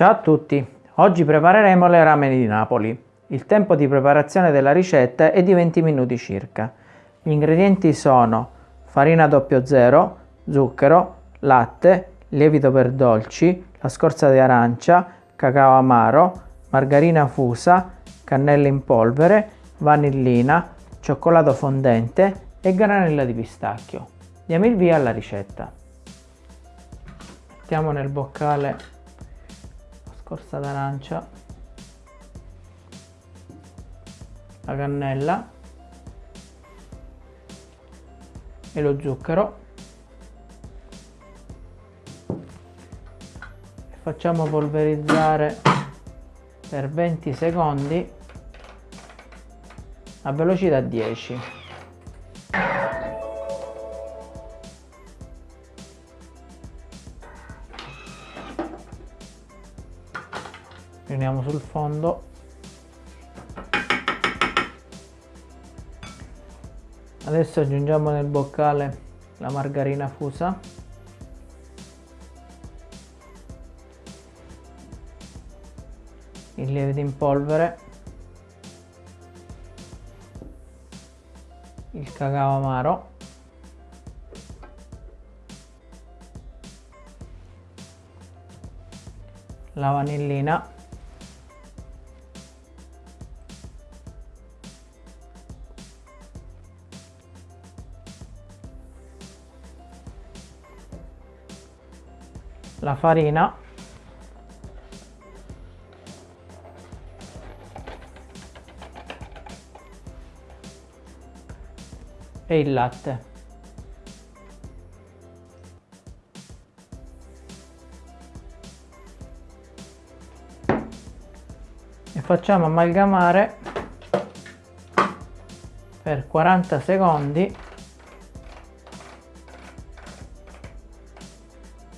Ciao a tutti, oggi prepareremo le ramen di Napoli. Il tempo di preparazione della ricetta è di 20 minuti circa. Gli ingredienti sono farina 00, zucchero, latte, lievito per dolci, la scorza di arancia, cacao amaro, margarina fusa, cannella in polvere, vanillina, cioccolato fondente e granella di pistacchio. Diamo il via alla ricetta. Mettiamo nel boccale scorza d'arancia, la cannella. E lo zucchero. Facciamo polverizzare per 20 secondi a velocità 10 riuniamo sul fondo. Adesso aggiungiamo nel boccale la margarina fusa. Il lievito in polvere il cacao amaro. La vanillina la farina. E il latte. E facciamo amalgamare per 40 secondi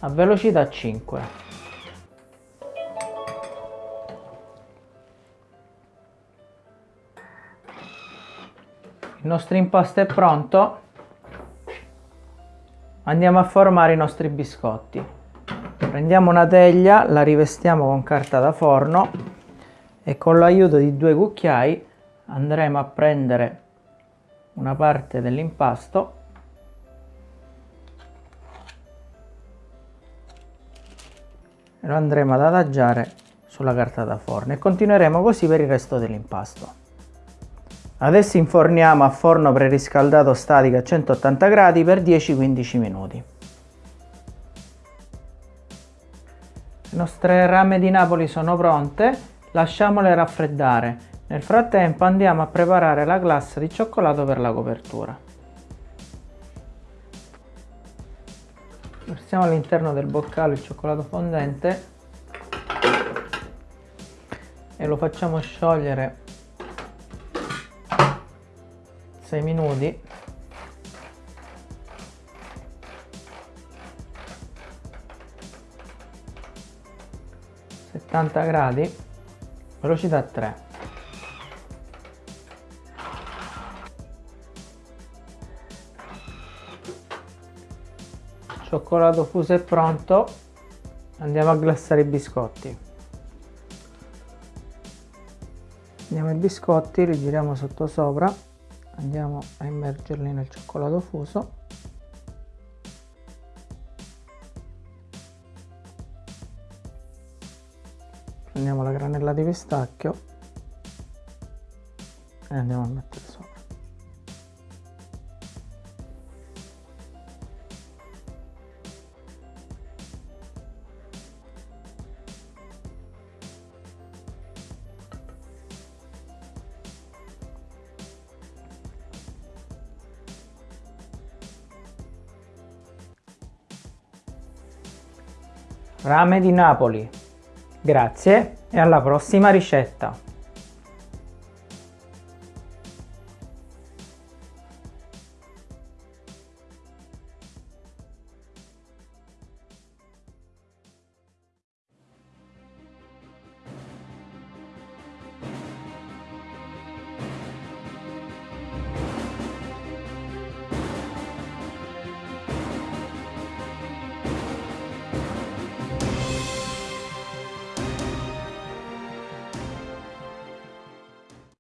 a velocità 5 il nostro impasto è pronto. Andiamo a formare i nostri biscotti. Prendiamo una teglia la rivestiamo con carta da forno e con l'aiuto di due cucchiai andremo a prendere una parte dell'impasto lo andremo ad adagiare sulla carta da forno e continueremo così per il resto dell'impasto. Adesso inforniamo a forno preriscaldato statico a 180 gradi per 10-15 minuti. Le nostre rame di Napoli sono pronte, lasciamole raffreddare. Nel frattempo andiamo a preparare la glassa di cioccolato per la copertura. Versiamo all'interno del boccale il cioccolato fondente. E lo facciamo sciogliere 6 minuti. gradi velocità 3 cioccolato fuso è pronto andiamo a glassare i biscotti. Andiamo ai biscotti li giriamo sotto sopra andiamo a immergerli nel cioccolato fuso. Prendiamo la granella di pistacchio e andiamo a mettere sopra Rame di Napoli. Grazie e alla prossima ricetta!